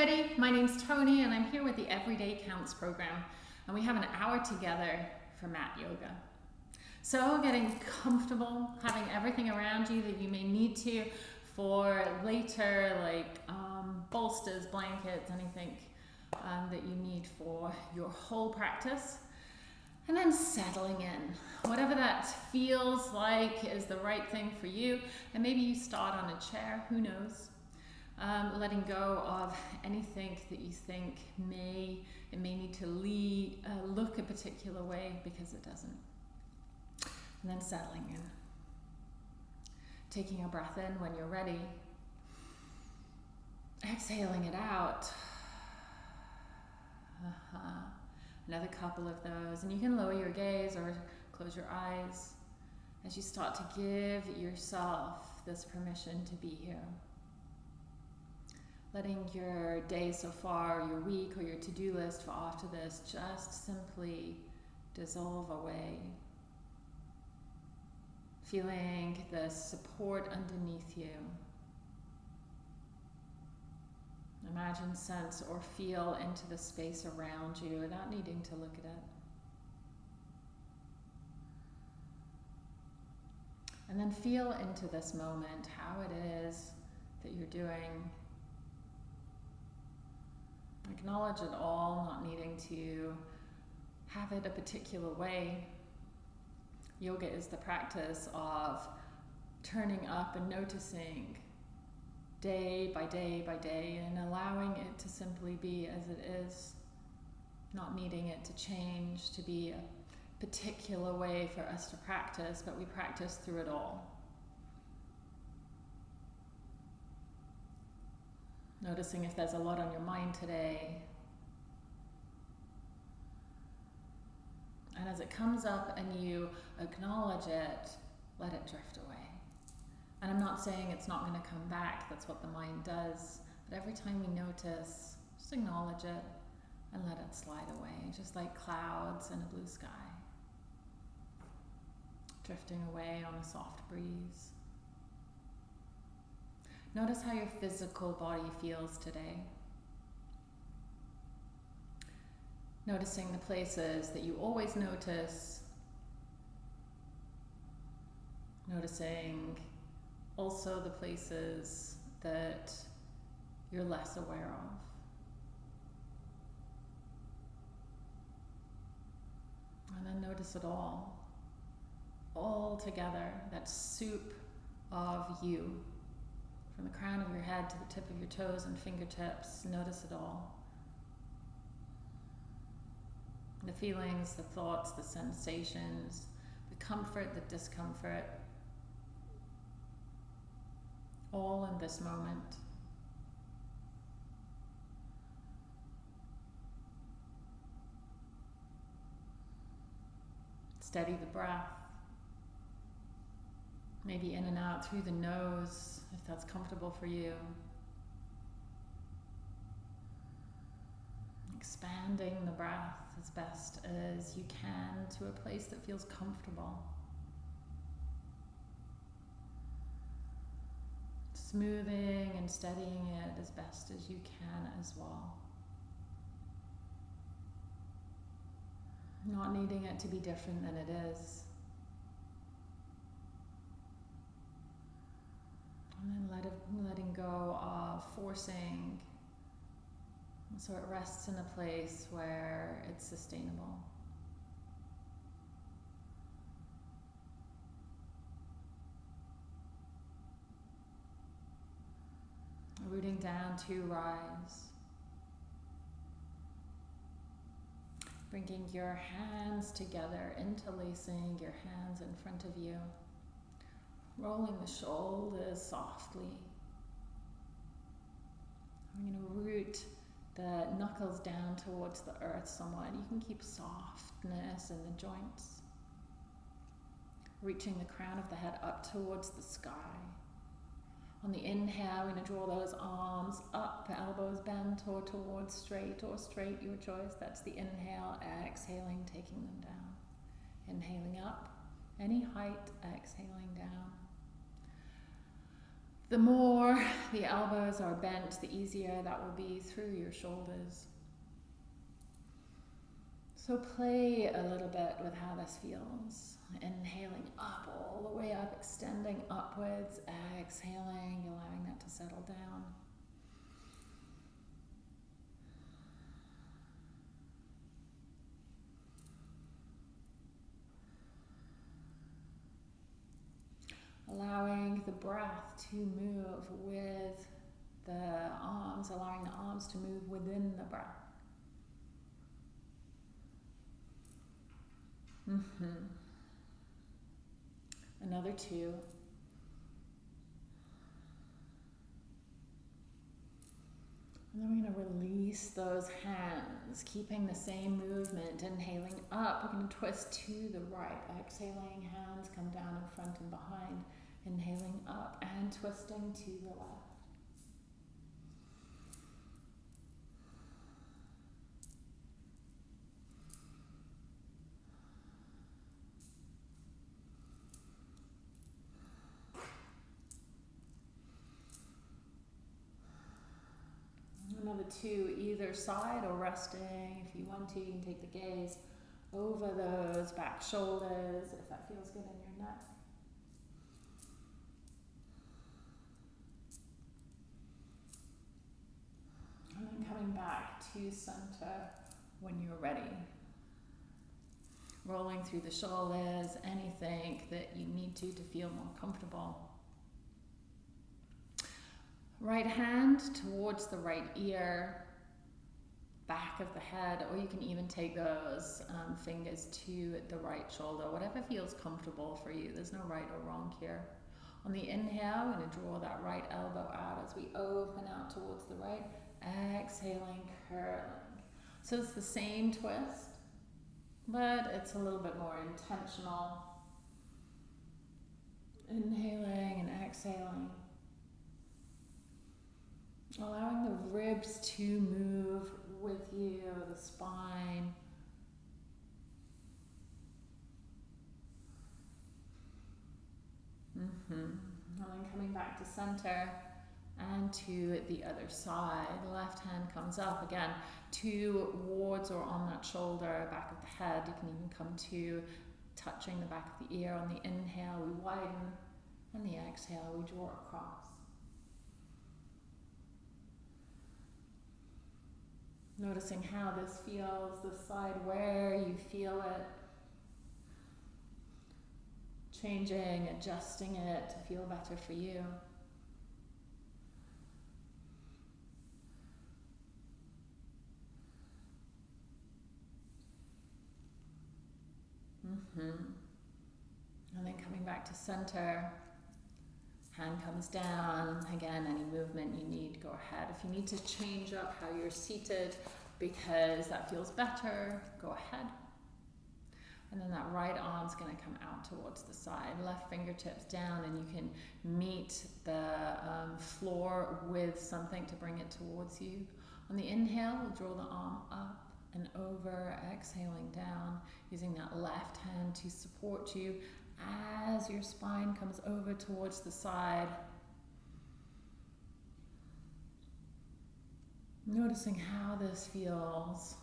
everybody. My name's Tony and I'm here with the Everyday Counts program and we have an hour together for mat yoga. So getting comfortable, having everything around you that you may need to for later like um, bolsters, blankets, anything um, that you need for your whole practice. And then settling in, whatever that feels like is the right thing for you. And maybe you start on a chair, who knows? Um, letting go of anything that you think may it may need to lead, uh, look a particular way because it doesn't. And then settling in. Taking a breath in when you're ready. Exhaling it out. Uh-huh. Another couple of those. And you can lower your gaze or close your eyes as you start to give yourself this permission to be here letting your day so far, your week, or your to do list for after this just simply dissolve away. Feeling the support underneath you. Imagine, sense, or feel into the space around you without needing to look at it. And then feel into this moment how it is that you're doing Acknowledge it all, not needing to have it a particular way. Yoga is the practice of turning up and noticing day by day by day and allowing it to simply be as it is, not needing it to change to be a particular way for us to practice, but we practice through it all. Noticing if there's a lot on your mind today. And as it comes up and you acknowledge it, let it drift away. And I'm not saying it's not going to come back, that's what the mind does. But every time we notice, just acknowledge it and let it slide away, just like clouds in a blue sky. Drifting away on a soft breeze. Notice how your physical body feels today. Noticing the places that you always notice. Noticing also the places that you're less aware of. And then notice it all, all together, that soup of you. From the crown of your head to the tip of your toes and fingertips, notice it all. The feelings, the thoughts, the sensations, the comfort, the discomfort, all in this moment. Steady the breath. Maybe in and out through the nose, if that's comfortable for you. Expanding the breath as best as you can to a place that feels comfortable. Smoothing and steadying it as best as you can as well. Not needing it to be different than it is. And then let it, letting go of forcing so it rests in a place where it's sustainable. Rooting down to rise. Bringing your hands together, interlacing your hands in front of you. Rolling the shoulders softly. I'm going to root the knuckles down towards the earth somewhat. You can keep softness in the joints. Reaching the crown of the head up towards the sky. On the inhale, we're going to draw those arms up, elbows bent or towards straight or straight, your choice. That's the inhale, exhaling, taking them down. Inhaling up, any height, exhaling down The more the elbows are bent, the easier that will be through your shoulders. So play a little bit with how this feels. Inhaling up all the way up, extending upwards, exhaling, allowing that to settle down. Allowing the breath to move with the arms, allowing the arms to move within the breath. Mm-hmm. Another two. And then we're going to release those hands, keeping the same movement. Inhaling up, we're going to twist to the right. Exhaling, hands come down in front and behind. Inhaling up and twisting to the left. Another two either side or resting. If you want to, you can take the gaze over those back shoulders if that feels good in your neck. And then coming back to center when you're ready. Rolling through the shoulders, anything that you need to to feel more comfortable. Right hand towards the right ear, back of the head, or you can even take those um, fingers to the right shoulder, whatever feels comfortable for you. There's no right or wrong here. On the inhale, we're going to draw that right elbow out as we open out towards the right. Exhaling, curling. So it's the same twist, but it's a little bit more intentional. Inhaling and exhaling. Allowing the ribs to move with you, the spine. Mm-hmm. And then coming back to center and to the other side. Left hand comes up again towards or on that shoulder, back of the head. You can even come to touching the back of the ear. On the inhale, we widen, and the exhale, we draw across. Noticing how this feels, the side where you feel it. Changing, adjusting it to feel better for you. Mm-hmm. And then coming back to center. Hand comes down. Again, any movement you need, go ahead. If you need to change up how you're seated because that feels better, go ahead. And then that right arm's going to come out towards the side. Left fingertips down, and you can meet the um, floor with something to bring it towards you. On the inhale, we'll draw the arm up and over, exhaling down, using that left hand to support you as your spine comes over towards the side. Noticing how this feels.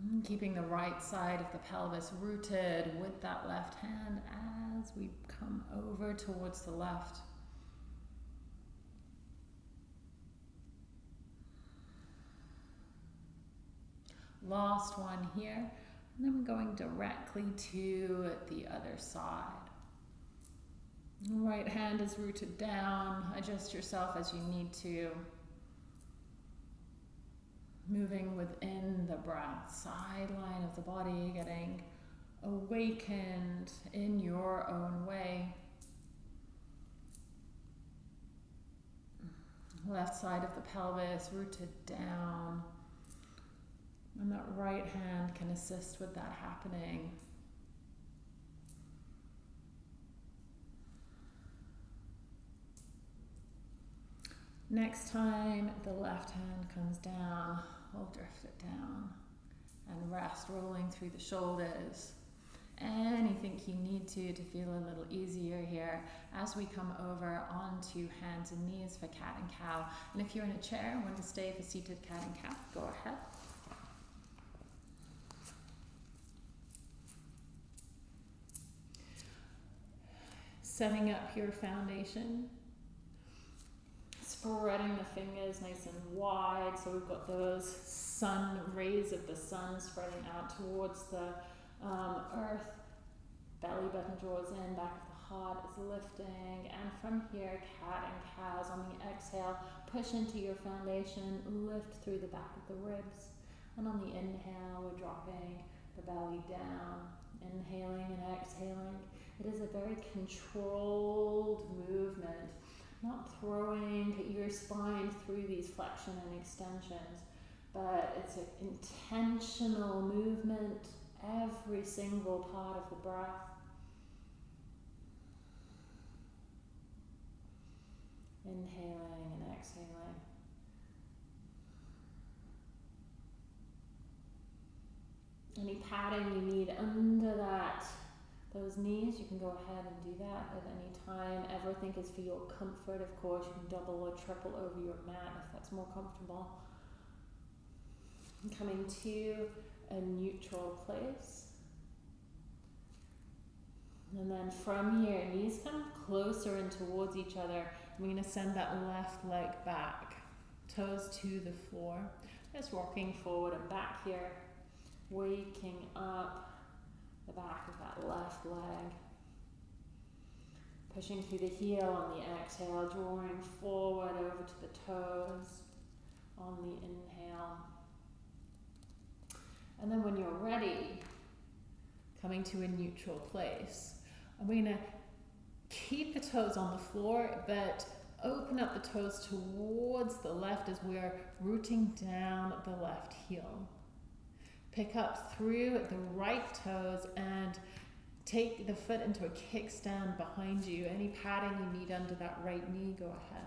Hmm, keeping the right side of the pelvis rooted with that left hand as we come over towards the left. Last one here. And then we're going directly to the other side. Right hand is rooted down. Adjust yourself as you need to. Moving within the breath, sideline of the body, getting awakened in your own way. Left side of the pelvis rooted down. And that right hand can assist with that happening. Next time the left hand comes down, we'll drift it down and rest, rolling through the shoulders. anything you need to to feel a little easier here as we come over onto hands and knees for cat and cow. And if you're in a chair and want to stay for seated cat and cow, go ahead. Setting up your foundation. Spreading the fingers nice and wide. So we've got those sun rays of the sun spreading out towards the um, earth. Belly button draws in back of the heart is lifting. And from here cat and cows on the exhale push into your foundation lift through the back of the ribs. And on the inhale we're dropping the belly down inhaling and exhaling it is a very controlled movement not throwing your spine through these flexion and extensions, but it's an intentional movement every single part of the breath. Inhaling and exhaling. Any padding you need under that those knees, you can go ahead and do that at any time. Everything is for your comfort, of course. You can double or triple over your mat if that's more comfortable. Coming to a neutral place. And then from here, knees come closer and towards each other. We're going to send that left leg back, toes to the floor. Just walking forward and back here, waking up the back of that left leg. Pushing through the heel on the exhale, drawing forward over to the toes on the inhale. And then when you're ready, coming to a neutral place, I'm going to keep the toes on the floor, but open up the toes towards the left as we're rooting down the left heel. Pick up through the right toes and take the foot into a kickstand behind you. Any padding you need under that right knee, go ahead.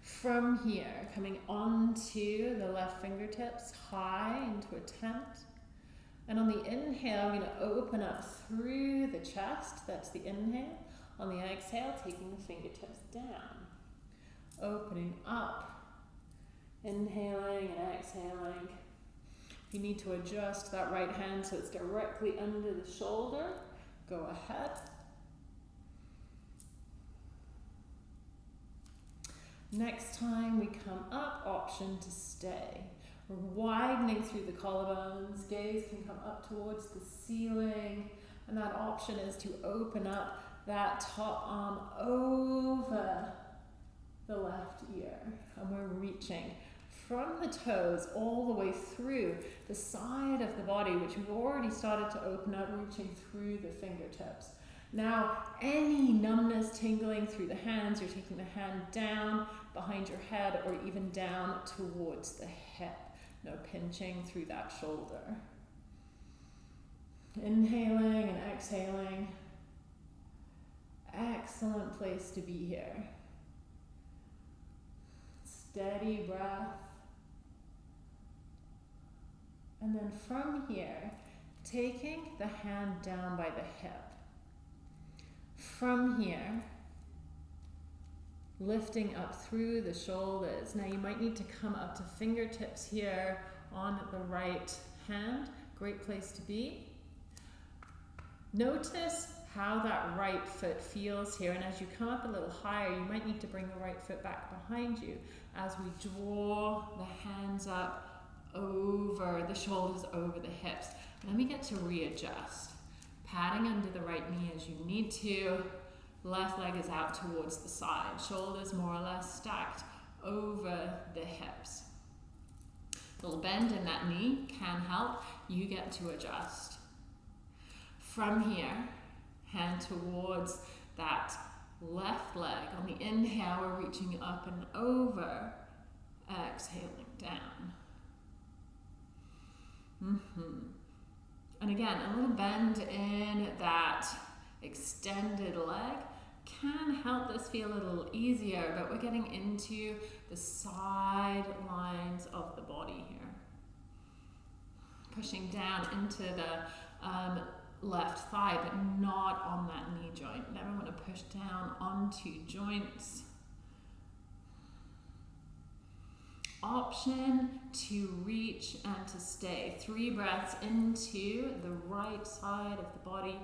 From here, coming onto the left fingertips, high into a tent. And on the inhale, I'm going to open up through the chest. That's the inhale. On the exhale, taking the fingertips down. Opening up. Inhaling and exhaling you need to adjust that right hand so it's directly under the shoulder, go ahead. Next time we come up, option to stay. We're widening through the collarbones, gaze can come up towards the ceiling, and that option is to open up that top arm over the left ear, and we're reaching from the toes all the way through the side of the body, which we've already started to open up, reaching through the fingertips. Now, any numbness tingling through the hands, you're taking the hand down behind your head or even down towards the hip. No pinching through that shoulder. Inhaling and exhaling. Excellent place to be here. Steady breath. And then from here, taking the hand down by the hip. From here, lifting up through the shoulders. Now you might need to come up to fingertips here on the right hand. Great place to be. Notice how that right foot feels here. And as you come up a little higher, you might need to bring the right foot back behind you as we draw the hands up over the shoulders, over the hips. Then we get to readjust. Padding under the right knee as you need to. Left leg is out towards the side. Shoulders more or less stacked over the hips. Little bend in that knee can help. You get to adjust. From here, hand towards that left leg. On the inhale, we're reaching up and over. Exhaling down. Mm-hmm. And again, a little bend in that extended leg can help this feel a little easier, but we're getting into the side lines of the body here. Pushing down into the um, left thigh, but not on that knee joint. Never want to push down onto joints. Option to reach and to stay. Three breaths into the right side of the body.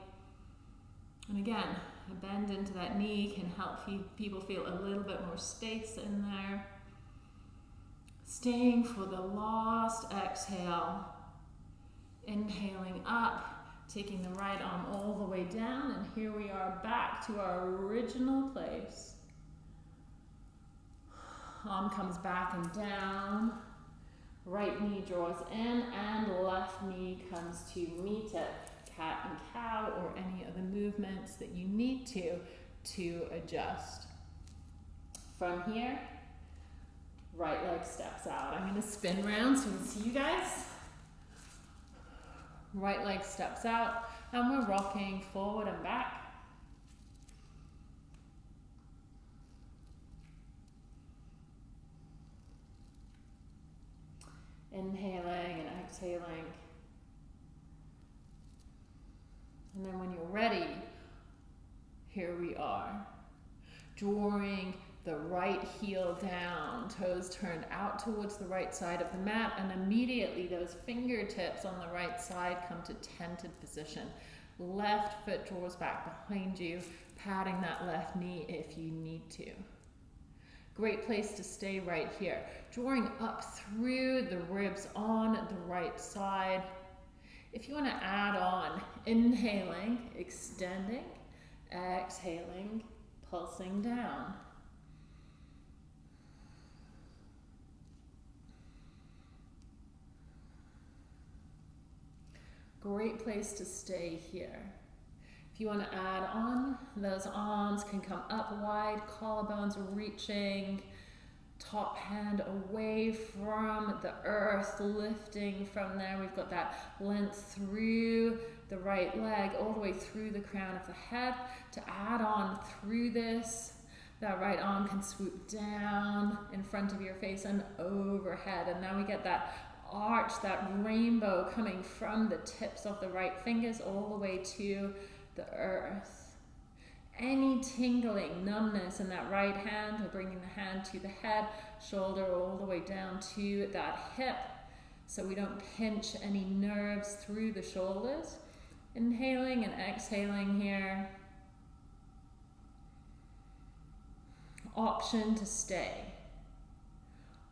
And again, a bend into that knee can help people feel a little bit more space in there. Staying for the last exhale. Inhaling up, taking the right arm all the way down, and here we are back to our original place. Arm comes back and down. Right knee draws in, and left knee comes to meet it. Cat and cow, or any other movements that you need to, to adjust. From here, right leg steps out. I'm going to spin around so we can see you guys. Right leg steps out and we're rocking forward and back. Inhaling and exhaling. And then when you're ready, here we are. Drawing the right heel down, toes turned out towards the right side of the mat, and immediately those fingertips on the right side come to tented position. Left foot draws back behind you, patting that left knee if you need to. Great place to stay right here. Drawing up through the ribs on the right side. If you want to add on, inhaling, extending, exhaling, pulsing down. Great place to stay here. If you want to add on, those arms can come up wide, collarbones reaching, top hand away from the earth, lifting from there. We've got that length through the right leg, all the way through the crown of the head. To add on through this, that right arm can swoop down in front of your face and overhead. And now we get that arch, that rainbow coming from the tips of the right fingers all the way to the earth. Any tingling, numbness in that right hand, we're bringing the hand to the head, shoulder all the way down to that hip so we don't pinch any nerves through the shoulders. Inhaling and exhaling here. Option to stay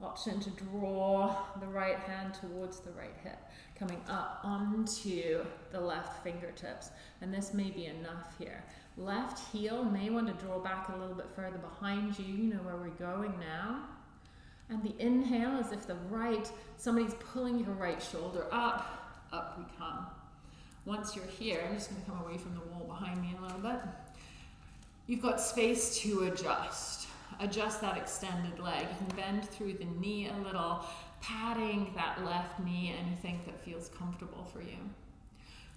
option to draw the right hand towards the right hip, coming up onto the left fingertips. And this may be enough here. Left heel may want to draw back a little bit further behind you, you know where we're going now. And the inhale is if the right, somebody's pulling your right shoulder up, up we come. Once you're here, I'm just to come away from the wall behind me a little bit. You've got space to adjust adjust that extended leg. You can bend through the knee a little, patting that left knee, anything that feels comfortable for you.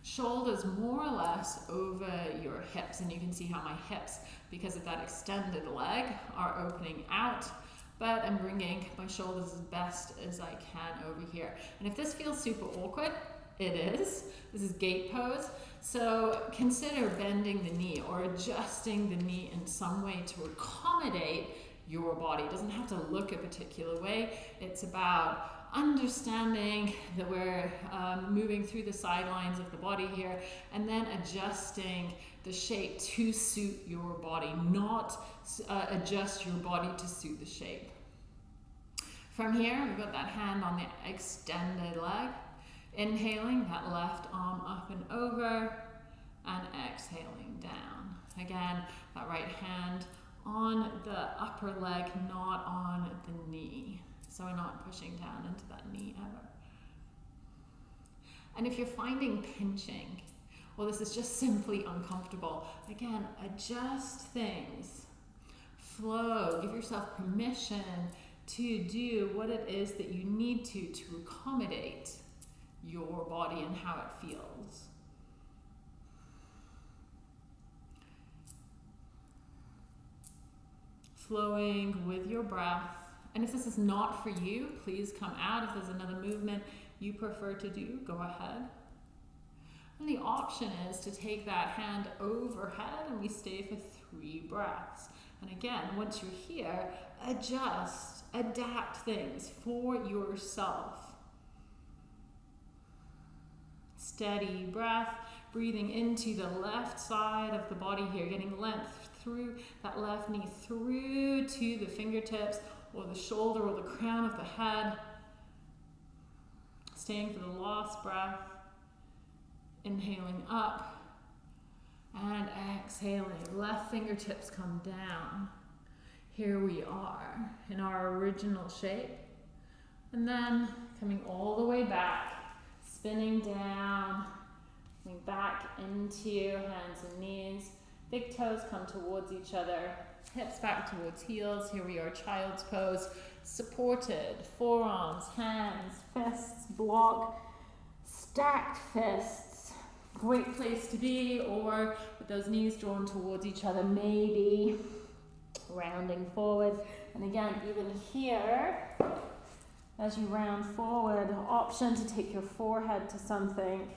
Shoulders more or less over your hips, and you can see how my hips, because of that extended leg, are opening out but I'm bringing my shoulders as best as I can over here. And if this feels super awkward, it is. This is gate pose. So consider bending the knee or adjusting the knee in some way to accommodate your body. It doesn't have to look a particular way. It's about understanding that we're um, moving through the sidelines of the body here and then adjusting the shape to suit your body, not uh, adjust your body to suit the shape. From here, we've got that hand on the extended leg. Inhaling that left arm up and over and exhaling down. Again, that right hand on the upper leg, not on the knee. So we're not pushing down into that knee ever. And if you're finding pinching, well, this is just simply uncomfortable, again, adjust things. Flow, give yourself permission to do what it is that you need to to accommodate your body and how it feels. Flowing with your breath. And if this is not for you, please come out. If there's another movement you prefer to do, go ahead. And the option is to take that hand overhead and we stay for three breaths. And again, once you're here, adjust, adapt things for yourself. Steady breath, breathing into the left side of the body here, getting length through that left knee, through to the fingertips or the shoulder or the crown of the head. Staying for the last breath. Inhaling up and exhaling. Left fingertips come down. Here we are in our original shape. And then coming all the way back, spinning down, coming back into hands and knees. Big toes come towards each other, hips back towards heels. Here we are, child's pose, supported, forearms, hands, fists, block, stacked fists great place to be, or with those knees drawn towards each other, maybe rounding forward. And again, even here, as you round forward, option to take your forehead to something.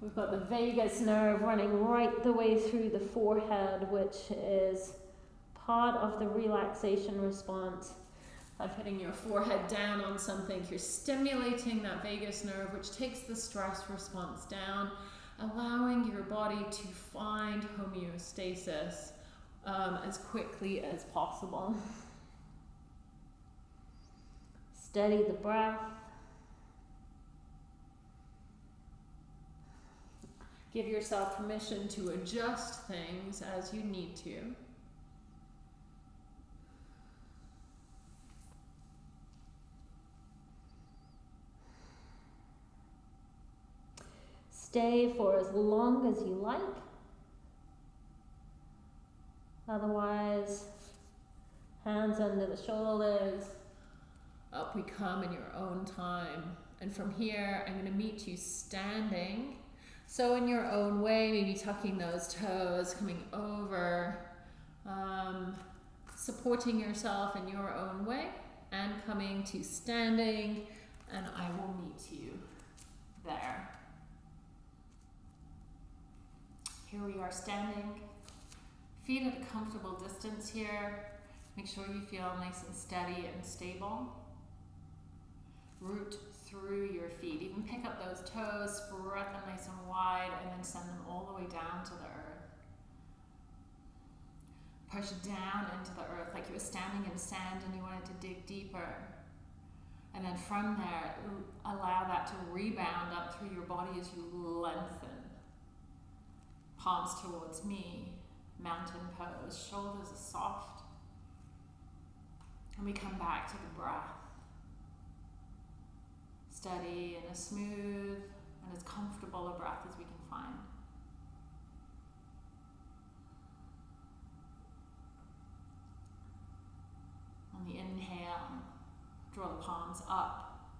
We've got the vagus nerve running right the way through the forehead, which is part of the relaxation response. By putting your forehead down on something, you're stimulating that vagus nerve, which takes the stress response down allowing your body to find homeostasis um, as quickly as possible. Steady the breath. Give yourself permission to adjust things as you need to. Stay for as long as you like. Otherwise, hands under the shoulders. Up we come in your own time. And from here, I'm going to meet you standing. So in your own way, maybe tucking those toes, coming over, um, supporting yourself in your own way, and coming to standing, and I will meet you there. Here we are standing, feet at a comfortable distance here. Make sure you feel nice and steady and stable. Root through your feet. Even pick up those toes, spread them nice and wide, and then send them all the way down to the earth. Push down into the earth like you were standing in sand and you wanted to dig deeper. And then from there, allow that to rebound up through your body as you lengthen palms towards me, mountain pose, shoulders are soft. And we come back to the breath. Steady and as smooth and as comfortable a breath as we can find. On the inhale, draw the palms up.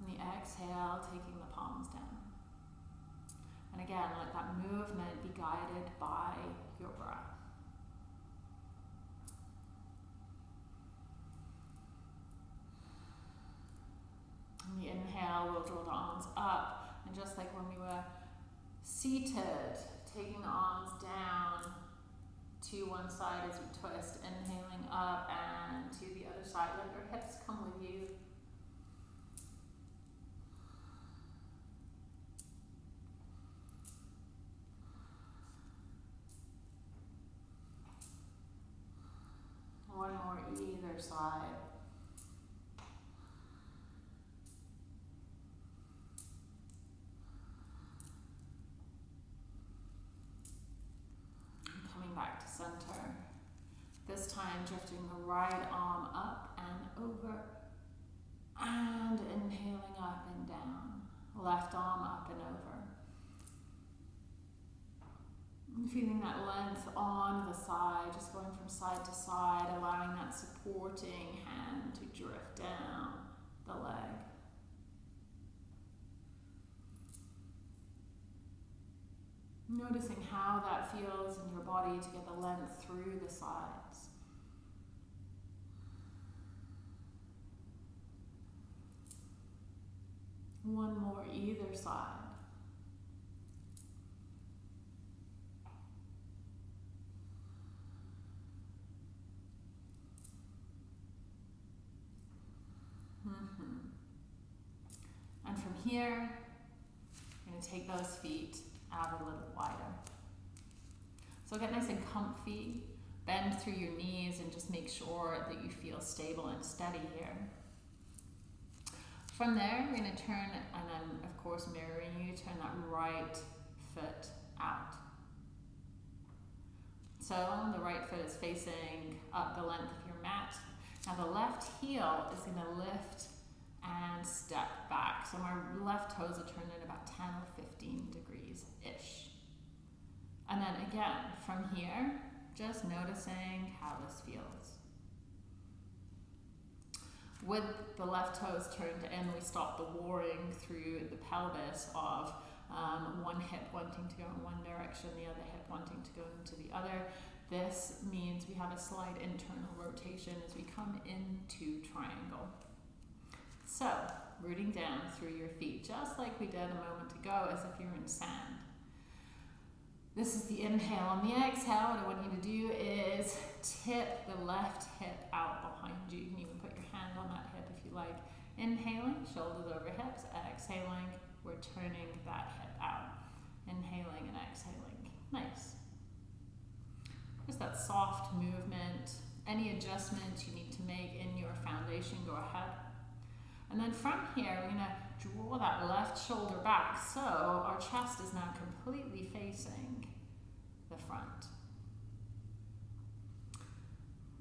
On the exhale, taking the palms down. And again, let that movement be guided by your breath. On the inhale, we'll draw the arms up. And just like when we were seated, taking the arms down to one side as we twist, inhaling up and to the other side. Let your hips come with you. one more either side. coming back to center. This time drifting the right arm up and over and inhaling up and down. Left arm up and over. Feeling that length on the side, just going from side to side, allowing that supporting hand to drift down the leg. Noticing how that feels in your body to get the length through the sides. one more either side. Mm-hmm. And from here, I'm going to take those feet out a little wider. So get nice and comfy, bend through your knees and just make sure that you feel stable and steady here. From there, we're going to turn and then, of course, mirroring you, turn that right foot out. So the right foot is facing up the length of your mat. Now the left heel is going to lift and step back. So my left toes are turned in about 10 or 15 degrees-ish. And then again, from here, just noticing how this feels. With the left toes turned in, we stop the warring through the pelvis of um, one hip wanting to go in one direction, the other hip wanting to go into the other. This means we have a slight internal rotation as we come into triangle. So, rooting down through your feet, just like we did a moment ago, as if you're in sand. This is the inhale. On the exhale, what I want you to do is tip the left hip out behind you. You can even put your hand on that hip if you like. Inhaling, shoulders over hips. Exhaling, we're turning that hip out. Inhaling and exhaling. Nice. Just that soft movement. Any adjustments you need to make in your foundation, go ahead. And then from here, we're going to draw that left shoulder back. So our chest is now completely facing the front.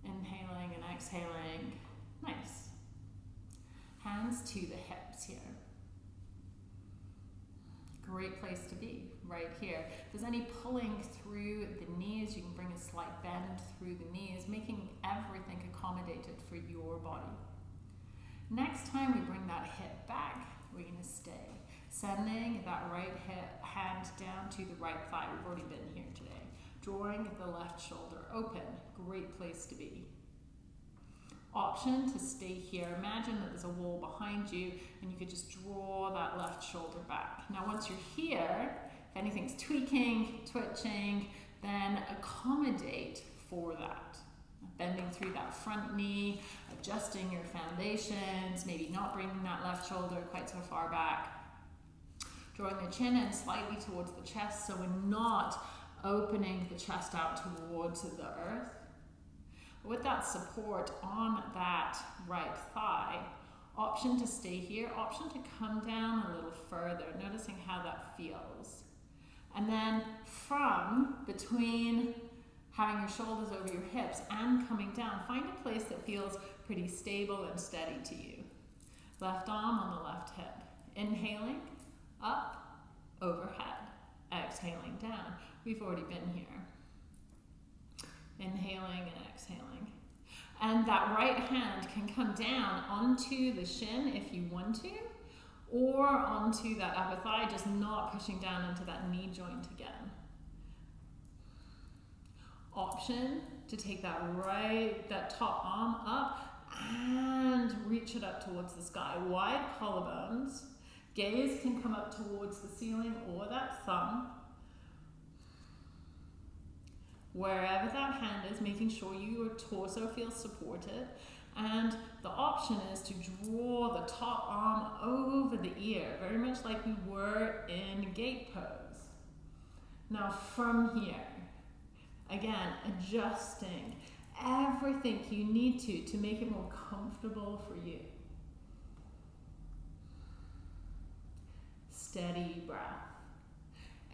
Inhaling and exhaling. Nice. Hands to the hips here. Great place to be, right here. If there's any pulling through the knees, you can bring a slight bend through the knees, making everything accommodated for your body. Next time we bring that hip back, we're to stay. Sending that right hip, hand down to the right thigh. We've already been here today. Drawing the left shoulder open. Great place to be. Option to stay here. Imagine that there's a wall behind you and you could just draw that left shoulder back. Now once you're here, if anything's tweaking, twitching, then accommodate for that bending through that front knee, adjusting your foundations, maybe not bringing that left shoulder quite so far back. Drawing the chin in slightly towards the chest so we're not opening the chest out towards the earth. With that support on that right thigh, option to stay here, option to come down a little further, noticing how that feels. And then from between having your shoulders over your hips and coming down, find a place that feels pretty stable and steady to you. Left arm on the left hip. Inhaling, up, overhead. Exhaling down. We've already been here. Inhaling and exhaling. And that right hand can come down onto the shin if you want to, or onto that upper thigh, just not pushing down into that knee joint again option to take that right, that top arm up and reach it up towards the sky. Wide collarbones. Gaze can come up towards the ceiling or that thumb. Wherever that hand is, making sure your torso feels supported. And the option is to draw the top arm over the ear, very much like we were in gate pose. Now from here, Again, adjusting everything you need to to make it more comfortable for you. Steady breath.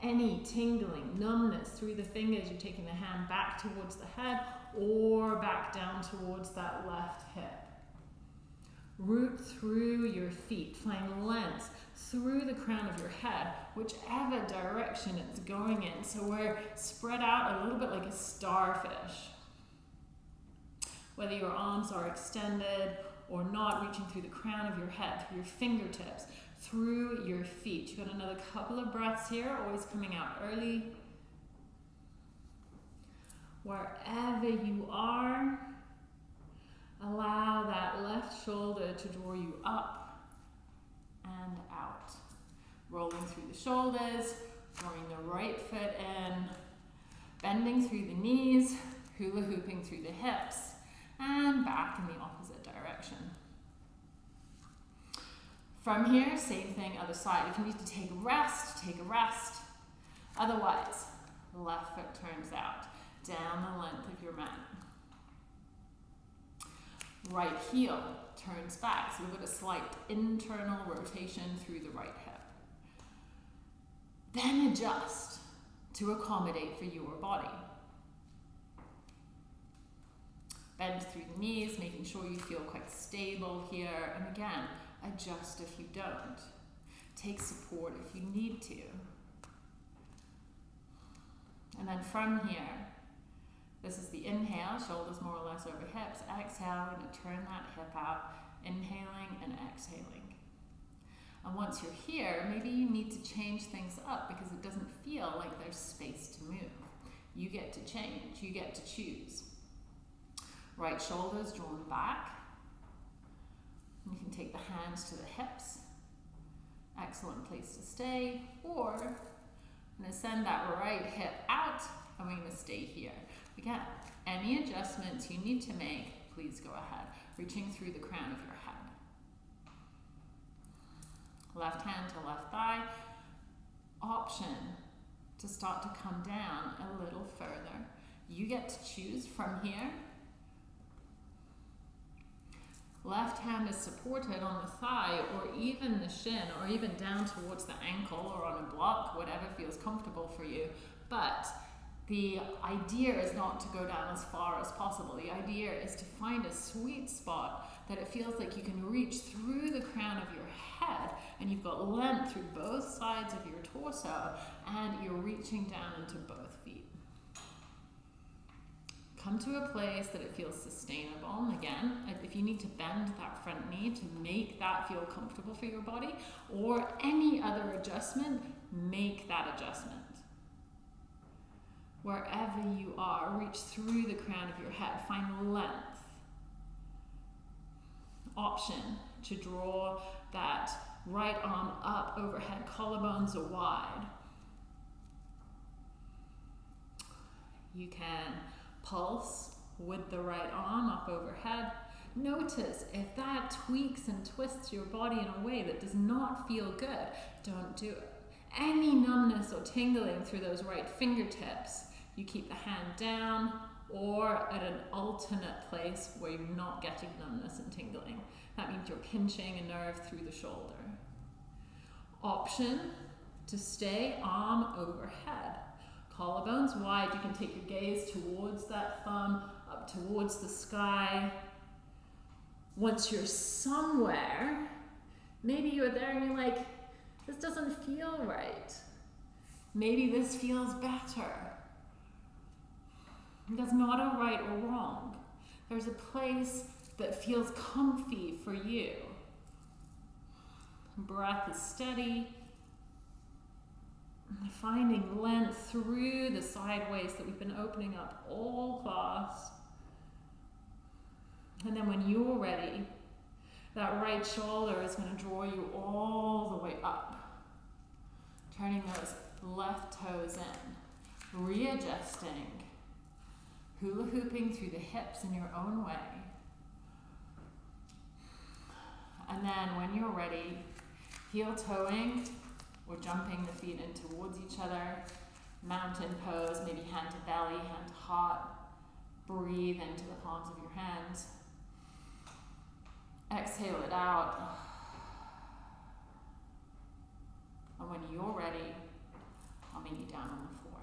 Any tingling, numbness through the fingers, you're taking the hand back towards the head or back down towards that left hip. Root through your feet, find length through the crown of your head, whichever direction it's going in. So we're spread out a little bit like a starfish. Whether your arms are extended or not, reaching through the crown of your head, through your fingertips, through your feet. You've got another couple of breaths here, always coming out early. Wherever you are, allow that left shoulder to draw you up and out. Rolling through the shoulders, drawing the right foot in, bending through the knees, hula hooping through the hips, and back in the opposite direction. From here, same thing, other side. If you need to take a rest, take a rest. Otherwise, left foot turns out, down the length of your mat. Right heel turns back, so we've got a slight internal rotation through the right hip. Then adjust to accommodate for your body. Bend through the knees, making sure you feel quite stable here. And again, adjust if you don't. Take support if you need to. And then from here, this is the inhale, shoulders more or less over hips. Exhale, to turn that hip out, inhaling and exhaling. And once you're here, maybe you need to change things up because it doesn't feel like there's space to move. You get to change, you get to choose. Right shoulders drawn back. You can take the hands to the hips. Excellent place to stay. Or I'm going to send that right hip out and we're going to stay here. Again, any adjustments you need to make, please go ahead. Reaching through the crown of your head. Left hand to left thigh. Option to start to come down a little further. You get to choose from here. Left hand is supported on the thigh or even the shin or even down towards the ankle or on a block, whatever feels comfortable for you. But the idea is not to go down as far as possible. The idea is to find a sweet spot that it feels like you can reach through the crown of your head and you've got length through both sides of your torso and you're reaching down into both. Come to a place that it feels sustainable. And again, if you need to bend that front knee to make that feel comfortable for your body or any other adjustment, make that adjustment wherever you are, reach through the crown of your head, find length. Option to draw that right arm up overhead, collarbones are wide. You can pulse with the right arm up overhead. Notice if that tweaks and twists your body in a way that does not feel good, don't do it. Any numbness or tingling through those right fingertips you keep the hand down or at an alternate place where you're not getting numbness and tingling. That means you're pinching a nerve through the shoulder. Option to stay arm overhead. Collarbones wide, you can take your gaze towards that thumb, up towards the sky. Once you're somewhere, maybe you're there and you're like, this doesn't feel right. Maybe this feels better. That's not a right or wrong. There's a place that feels comfy for you. Breath is steady. Finding length through the sideways that we've been opening up all class. And then when you're ready, that right shoulder is going to draw you all the way up. Turning those left toes in. Readjusting hula hooping through the hips in your own way. And then when you're ready, heel toeing or jumping the feet in towards each other, mountain pose, maybe hand to belly, hand to heart. Breathe into the palms of your hands. Exhale it out. And when you're ready, I'll meet you down on the floor.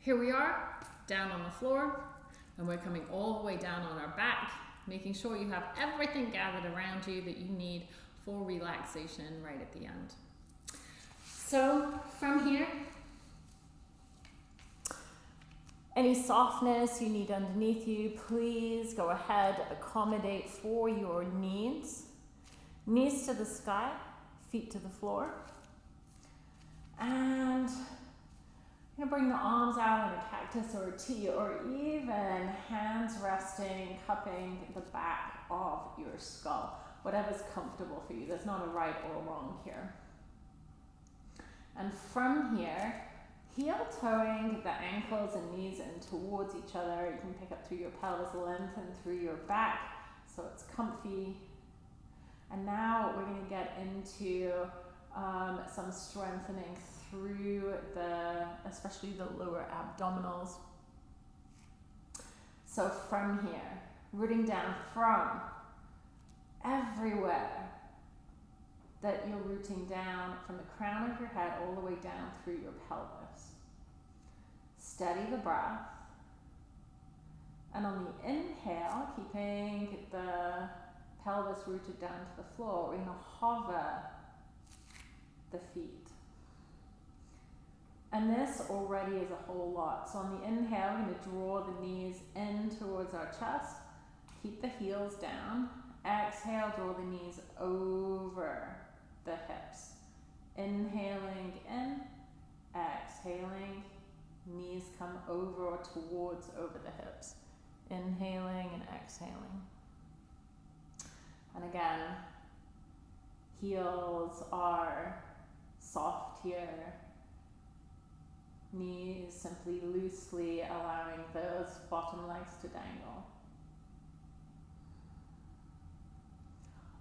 Here we are, down on the floor, and we're coming all the way down on our back, making sure you have everything gathered around you that you need for relaxation right at the end. So from here, any softness you need underneath you, please go ahead, accommodate for your needs. Knees to the sky, feet to the floor. And you bring the arms out in a cactus or a T, or even hands resting, cupping the back of your skull. Whatever's comfortable for you. There's not a right or a wrong here. And from here, heel toeing the ankles and knees in towards each other. You can pick up through your pelvis, lengthen through your back so it's comfy And now we're going to get into um, some strengthening through the, especially the lower abdominals. So from here, rooting down from everywhere that you're rooting down from the crown of your head all the way down through your pelvis. Steady the breath. And on the inhale, keeping the pelvis rooted down to the floor, we're going to hover the feet. And this already is a whole lot. So on the inhale, we're going to draw the knees in towards our chest. Keep the heels down. Exhale, draw the knees over the hips. Inhaling in, exhaling, knees come over or towards over the hips. Inhaling and exhaling. And again, heels are soft here. Knees simply loosely allowing those bottom legs to dangle.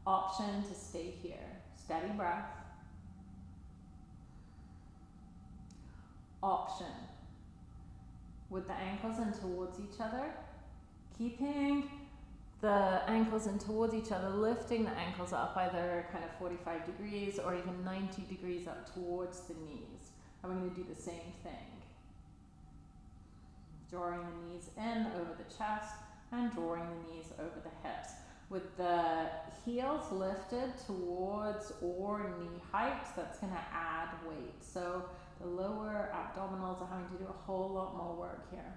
Option to stay here. Steady breath. Option. With the ankles in towards each other, keeping the ankles in towards each other, lifting the ankles up either kind of 45 degrees or even 90 degrees up towards the knees. And we're going to do the same thing. Drawing the knees in over the chest and drawing the knees over the hips. With the heels lifted towards or knee height, that's going to add weight. So the lower abdominals are having to do a whole lot more work here.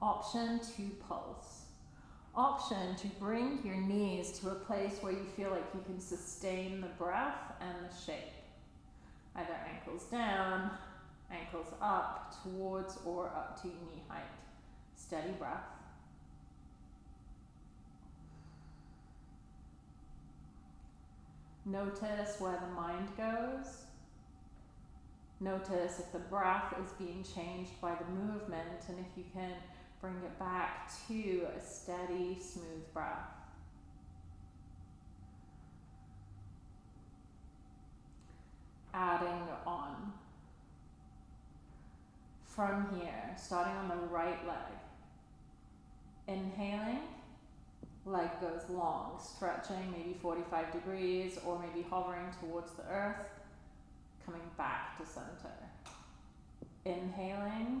Option to pulse. Option to bring your knees to a place where you feel like you can sustain the breath and the shape. Either ankles down, ankles up, towards or up to knee height. Steady breath. Notice where the mind goes. Notice if the breath is being changed by the movement and if you can bring it back to a steady, smooth breath. Adding on. From here, starting on the right leg. Inhaling, leg goes long, stretching maybe 45 degrees or maybe hovering towards the earth, coming back to center. Inhaling,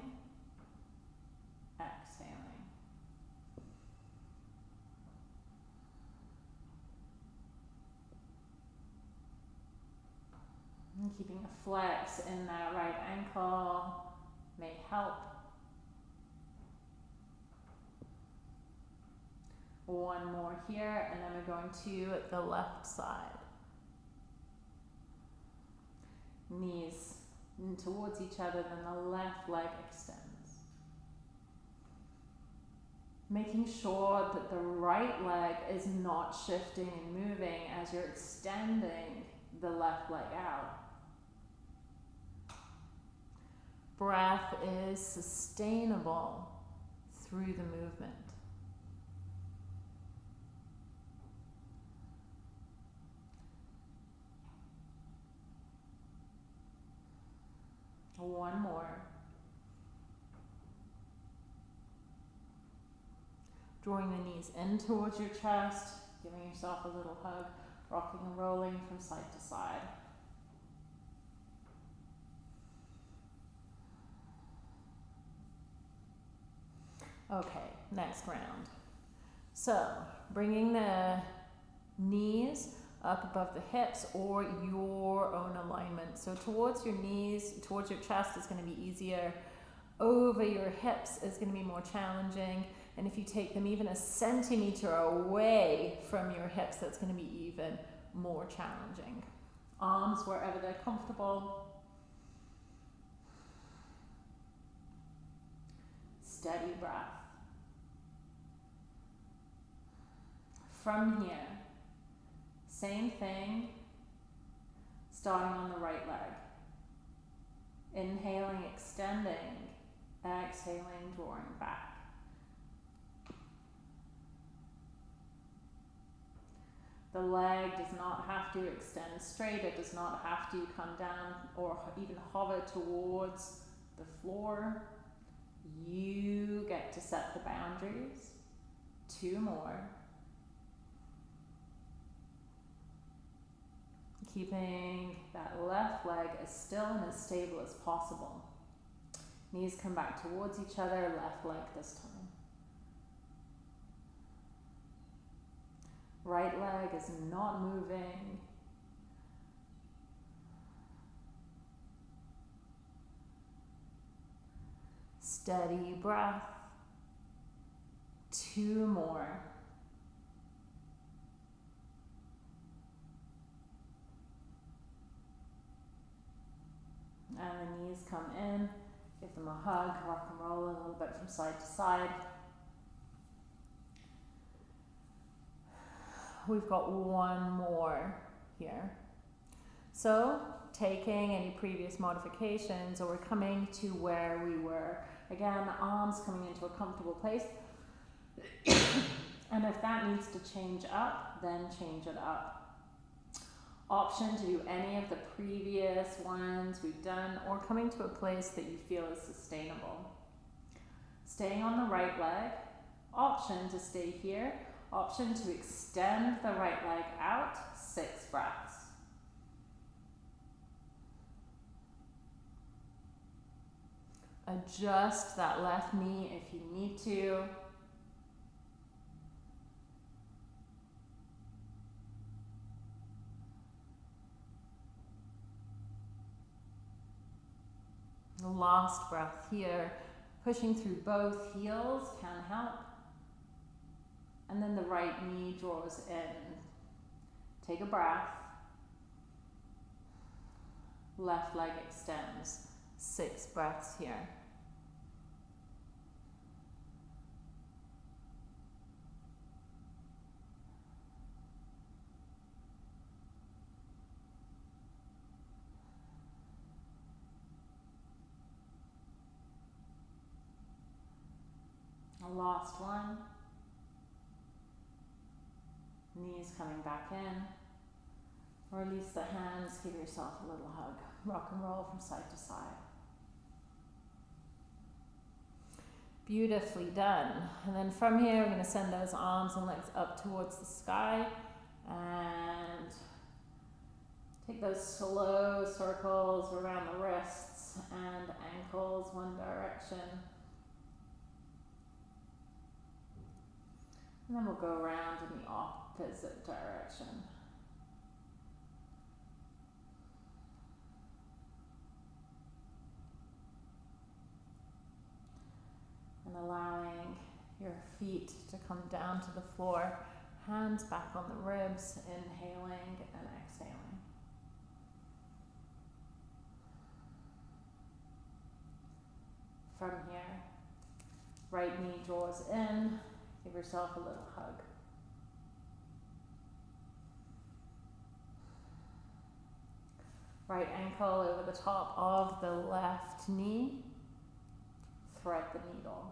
And keeping a flex in that right ankle may help. One more here, and then we're going to the left side. Knees towards each other, then the left leg extends. Making sure that the right leg is not shifting and moving as you're extending the left leg out breath is sustainable through the movement. One more. Drawing the knees in towards your chest, giving yourself a little hug, rocking and rolling from side to side. Okay, next round. So, bringing the knees up above the hips or your own alignment. So towards your knees, towards your chest is going to be easier. Over your hips is going to be more challenging. And if you take them even a centimeter away from your hips, that's going to be even more challenging. Arms wherever they're comfortable. steady breath. From here, same thing, starting on the right leg. Inhaling, extending, exhaling, drawing back. The leg does not have to extend straight, it does not have to come down or even hover towards the floor. You get to set the boundaries. Two more. Keeping that left leg as still and as stable as possible. Knees come back towards each other, left leg this time. Right leg is not moving. Steady breath. Two more. And the knees come in. Give them a hug, rock and roll a little bit from side to side. We've got one more here. So, taking any previous modifications, or we're coming to where we were. Again, the arms coming into a comfortable place. and if that needs to change up, then change it up option to do any of the previous ones we've done or coming to a place that you feel is sustainable. Staying on the right leg, option to stay here, option to extend the right leg out, six breaths. Adjust that left knee if you need to. The last breath here, pushing through both heels can help. And then the right knee draws in. Take a breath. Left leg extends. Six breaths here. Last one. Knees coming back in. Release the hands, give yourself a little hug. Rock and roll from side to side. Beautifully done. And then from here, we're going to send those arms and legs up towards the sky and take those slow circles around the wrists and ankles one direction. And then we'll go around in the opposite direction. And allowing your feet to come down to the floor, hands back on the ribs, inhaling and exhaling. From here, right knee draws in, yourself a little hug. Right ankle over the top of the left knee. Thread the needle.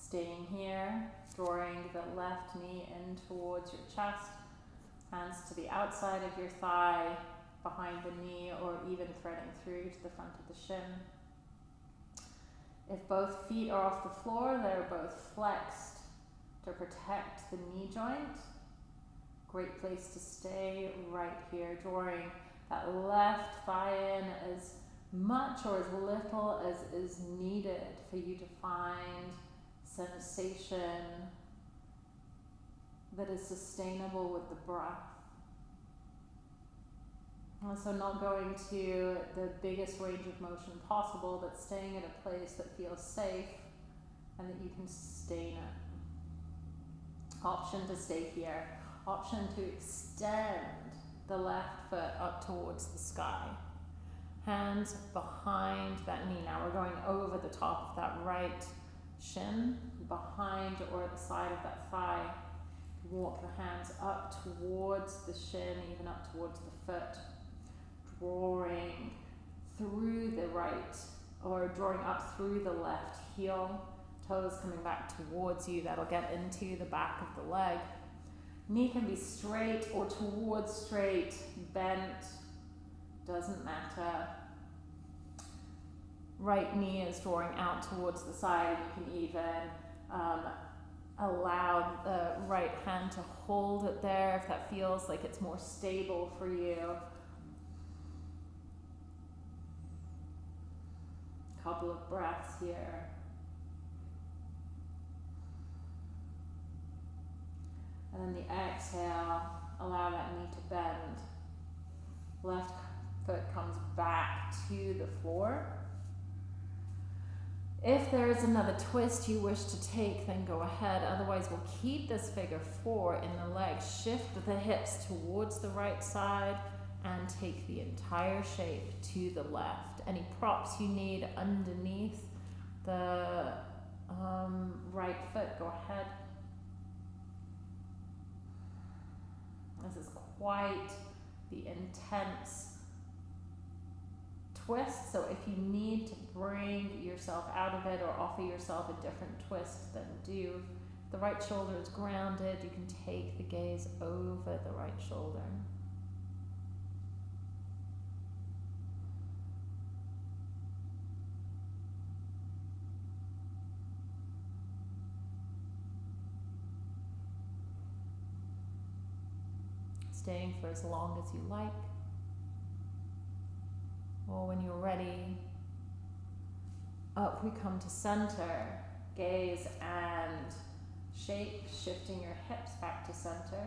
Staying here, drawing the left knee in towards your chest. Hands to the outside of your thigh, behind the knee, or even threading through to the front of the shin. If both feet are off the floor, they're both flexed to protect the knee joint. Great place to stay right here, drawing that left thigh in as much or as little as is needed for you to find sensation that is sustainable with the breath. Uh, so not going to the biggest range of motion possible, but staying at a place that feels safe and that you can sustain it. Option to stay here. Option to extend the left foot up towards the sky. Hands behind that knee. Now we're going over the top of that right shin, behind or at the side of that thigh. Walk the hands up towards the shin, even up towards the foot drawing through the right or drawing up through the left heel, Toes coming back towards you. That'll get into the back of the leg. Knee can be straight or towards straight, bent, doesn't matter. Right knee is drawing out towards the side. You can even um, allow the right hand to hold it there if that feels like it's more stable for you. Couple of breaths here. And then the exhale, allow that knee to bend. Left foot comes back to the floor. If there is another twist you wish to take, then go ahead. Otherwise, we'll keep this figure four in the legs. Shift the hips towards the right side and take the entire shape to the left. Any props you need underneath the um, right foot, go ahead. This is quite the intense twist. So if you need to bring yourself out of it or offer yourself a different twist, then do. The right shoulder is grounded. You can take the gaze over the right shoulder. Staying for as long as you like or when you're ready, up we come to center, gaze and shape, shifting your hips back to center.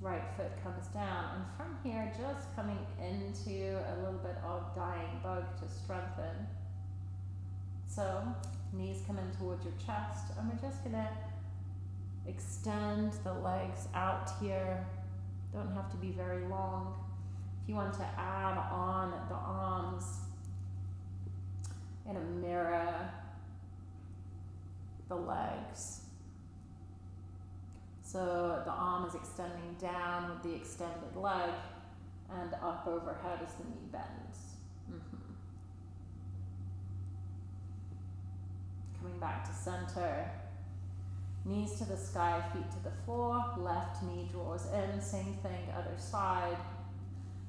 Right foot comes down, and from here, just coming into a little bit of dying bug to strengthen. So, knees come in towards your chest, and we're just gonna extend the legs out here don't have to be very long. If you want to add on the arms in a mirror, the legs. So the arm is extending down with the extended leg and up overhead as the knee bends. Mm -hmm. Coming back to center. Knees to the sky, feet to the floor. Left knee draws in, same thing, other side.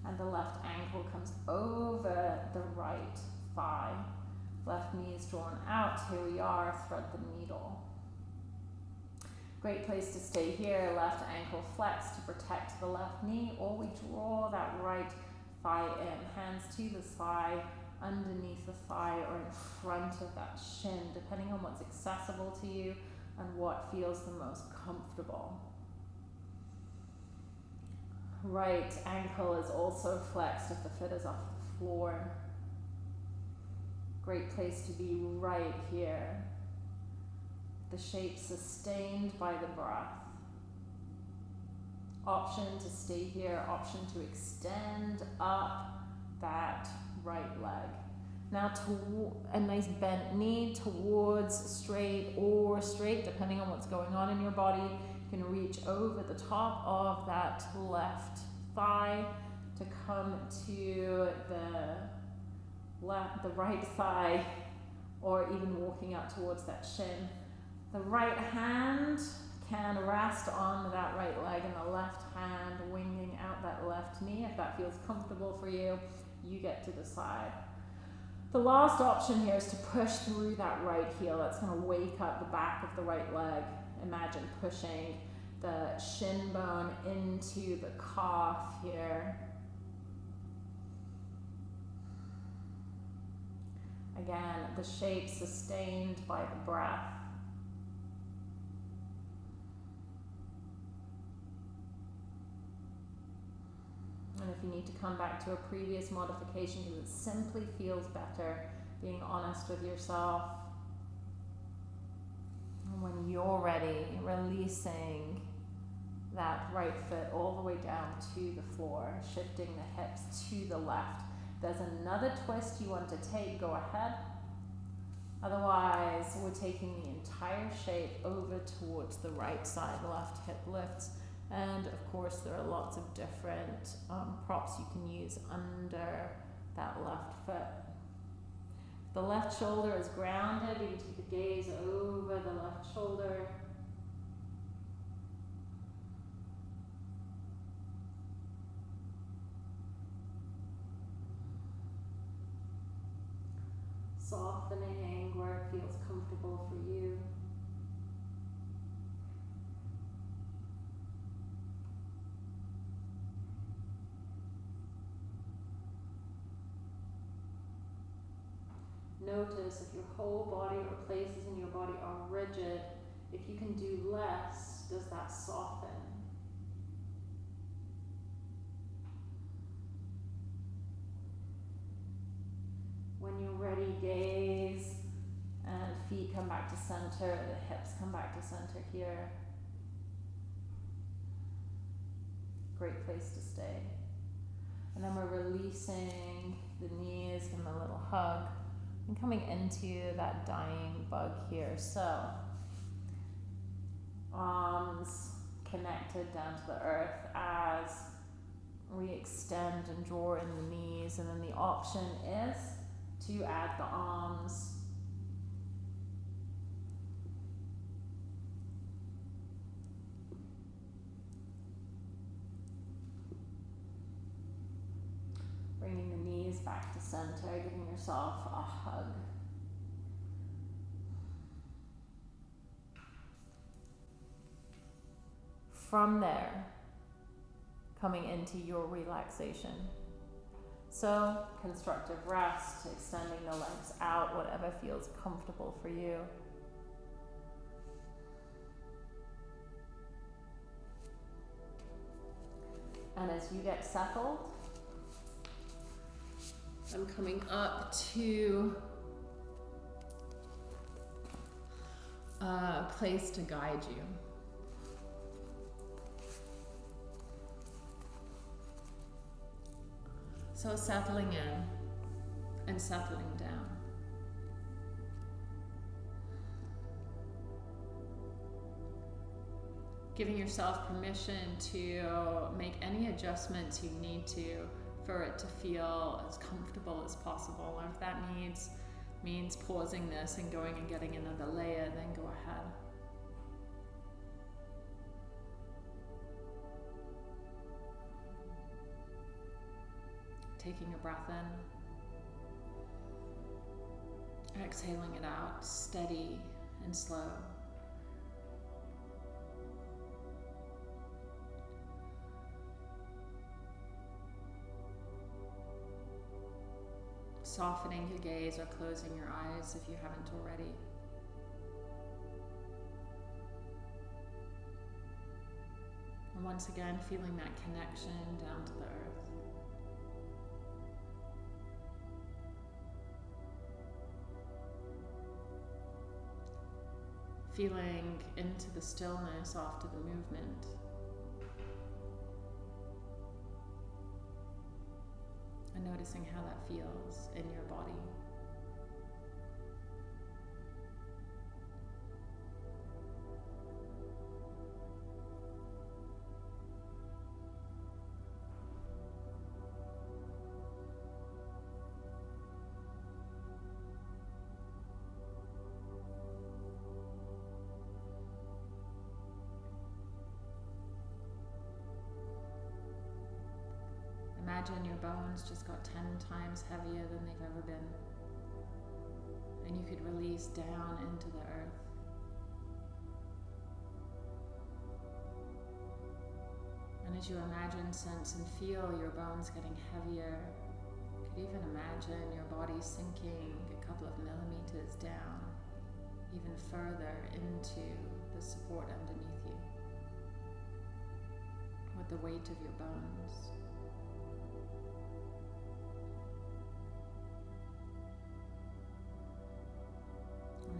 And the left ankle comes over the right thigh. Left knee is drawn out. Here we are, thread the needle. Great place to stay here. Left ankle flex to protect the left knee, or we draw that right thigh in. Hands to the thigh, underneath the thigh, or in front of that shin, depending on what's accessible to you and what feels the most comfortable. Right ankle is also flexed if the foot is off the floor. Great place to be right here. The shape sustained by the breath. Option to stay here, option to extend up that right leg. Now to a nice bent knee towards straight or straight, depending on what's going on in your body. You can reach over the top of that left thigh to come to the left, the right thigh, or even walking up towards that shin. The right hand can rest on that right leg and the left hand winging out that left knee. If that feels comfortable for you, you get to decide. The last option here is to push through that right heel. That's going to wake up the back of the right leg. Imagine pushing the shin bone into the calf here. Again, the shape sustained by the breath. And if you need to come back to a previous modification because it simply feels better being honest with yourself. And when you're ready, releasing that right foot all the way down to the floor, shifting the hips to the left. There's another twist you want to take, go ahead. Otherwise, we're taking the entire shape over towards the right side, left hip lifts and of course, there are lots of different um, props you can use under that left foot. The left shoulder is grounded. You take the gaze over the left shoulder. Softening where it feels comfortable for you. Notice if your whole body or places in your body are rigid, if you can do less, does that soften? When you're ready, gaze and feet come back to center, the hips come back to center here. Great place to stay. And then we're releasing the knees, give them a little hug coming into that dying bug here. So, arms connected down to the earth as we extend and draw in the knees, and then the option is to add the arms. Bringing the back to center, giving yourself a hug. From there, coming into your relaxation. So, constructive rest, extending the legs out, whatever feels comfortable for you. And as you get settled, I'm coming up to uh, a place to guide you. So settling in and settling down. Giving yourself permission to make any adjustments you need to for it to feel as comfortable as possible. Or if that needs means pausing this and going and getting another layer, then go ahead. Taking a breath in, exhaling it out, steady and slow. Softening your gaze or closing your eyes if you haven't already. And once again, feeling that connection down to the earth. Feeling into the stillness after the movement. And noticing how that feels in your body. Imagine your bones just got 10 times heavier than they've ever been. And you could release down into the earth. And as you imagine, sense, and feel your bones getting heavier, you could even imagine your body sinking a couple of millimeters down, even further into the support underneath you with the weight of your bones.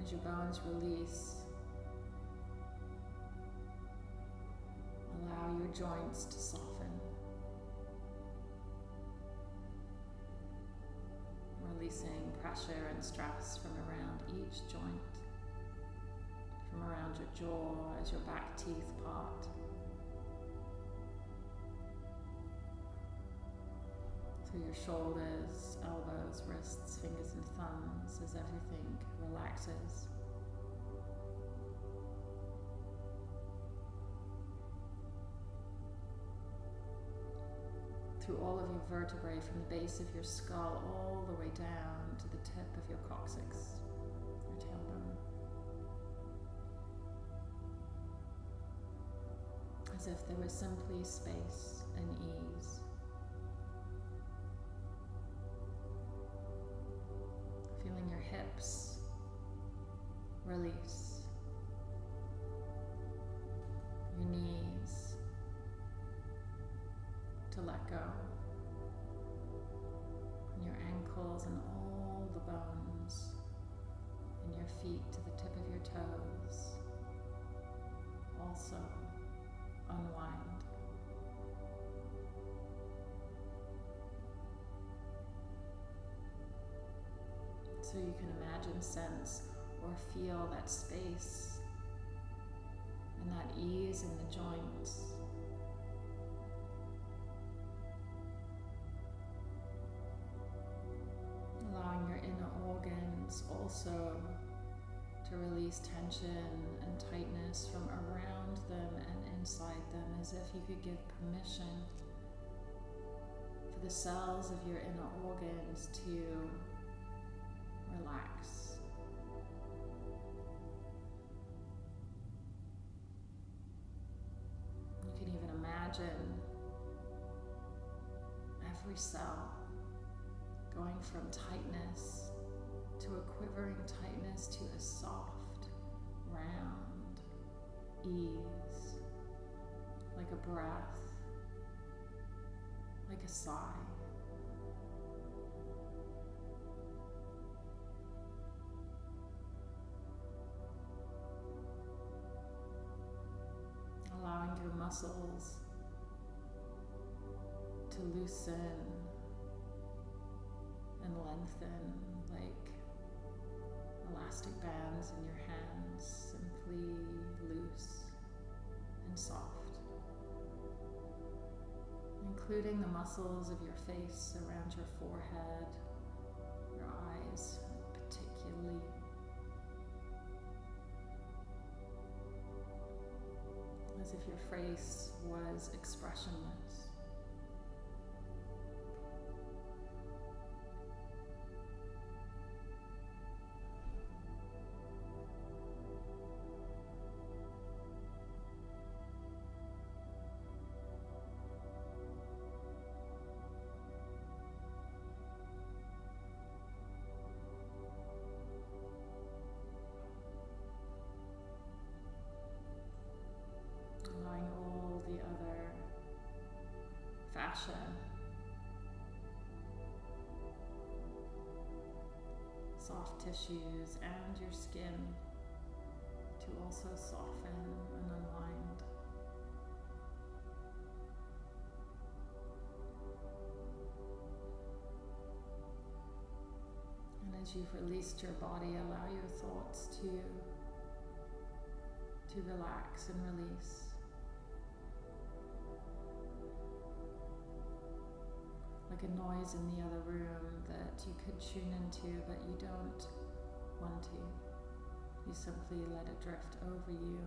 As your bones release, allow your joints to soften. Releasing pressure and stress from around each joint, from around your jaw as your back teeth part. Through your shoulders, elbows, wrists, fingers, and thumbs as everything relaxes. Through all of your vertebrae from the base of your skull all the way down to the tip of your coccyx, your tailbone. As if there was simply space and ease. Your hips. Release, your knees. To let go, and your ankles and all the bones, and your feet to the tip of your toes. Also So you can imagine, sense, or feel that space and that ease in the joints. Allowing your inner organs also to release tension and tightness from around them and inside them as if you could give permission for the cells of your inner organs to imagine every cell going from tightness to a quivering tightness to a soft, round ease, like a breath, like a sigh. allowing your muscles loosen and lengthen like elastic bands in your hands, simply loose and soft. Including the muscles of your face around your forehead, your eyes particularly. as if your face was expressionless. Soft tissues, and your skin to also soften and unwind. And as you've released your body, allow your thoughts to to relax and release. Like a noise in the other room that you could tune into, but you don't want to. You simply let it drift over you.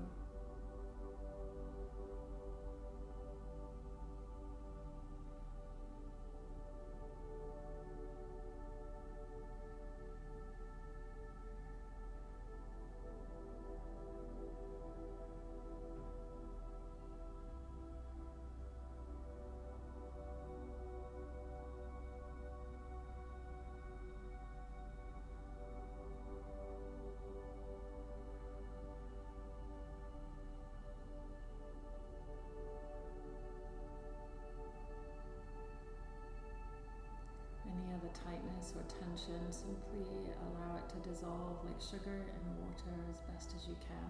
Or tension, simply allow it to dissolve like sugar in water as best as you can.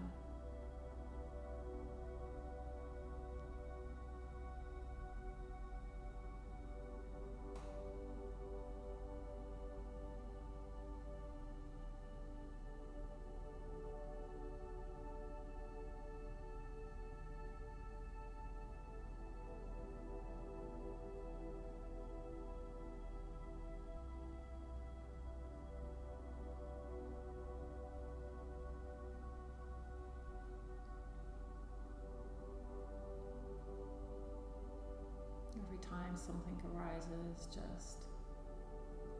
Arises, just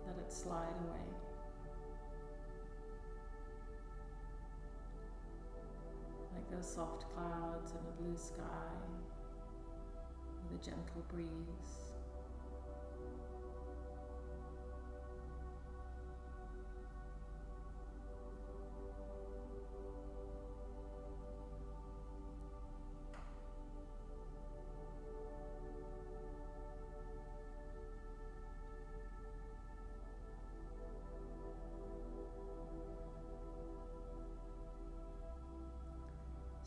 let it slide away. Like those soft clouds in a blue sky with a gentle breeze.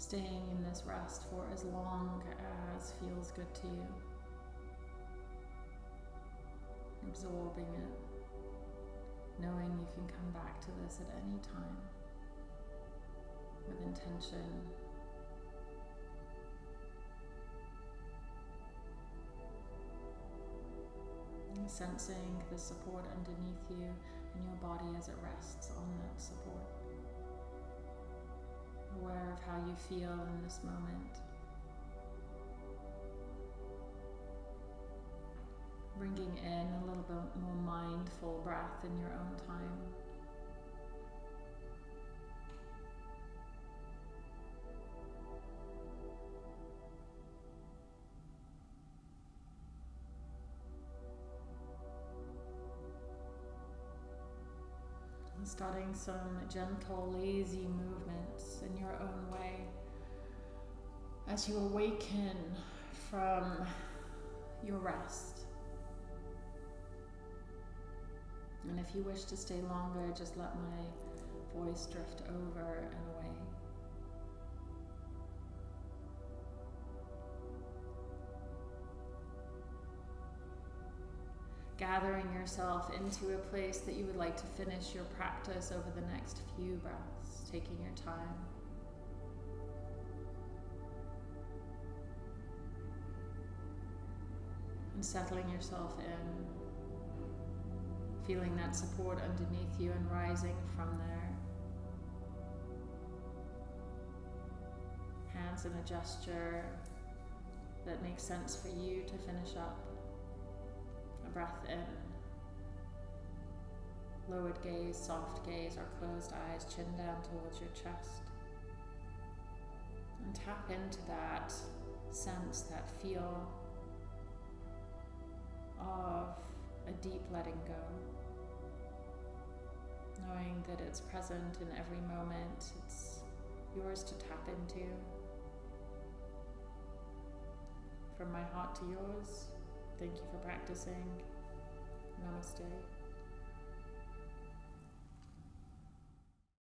Staying in this rest for as long as feels good to you. Absorbing it, knowing you can come back to this at any time with intention. Sensing the support underneath you and your body as it rests on that support you feel in this moment. Bringing in a little bit more mindful breath in your own time. starting some gentle, lazy in your own way as you awaken from your rest. And if you wish to stay longer, just let my voice drift over and away. Gathering yourself into a place that you would like to finish your practice over the next few breaths, taking your time. And settling yourself in, feeling that support underneath you and rising from there. Hands in a gesture that makes sense for you to finish up a breath in. Lowered gaze, soft gaze, or closed eyes, chin down towards your chest. And tap into that sense, that feel of a deep letting go. Knowing that it's present in every moment, it's yours to tap into. From my heart to yours. Thank you for practicing. Namaste.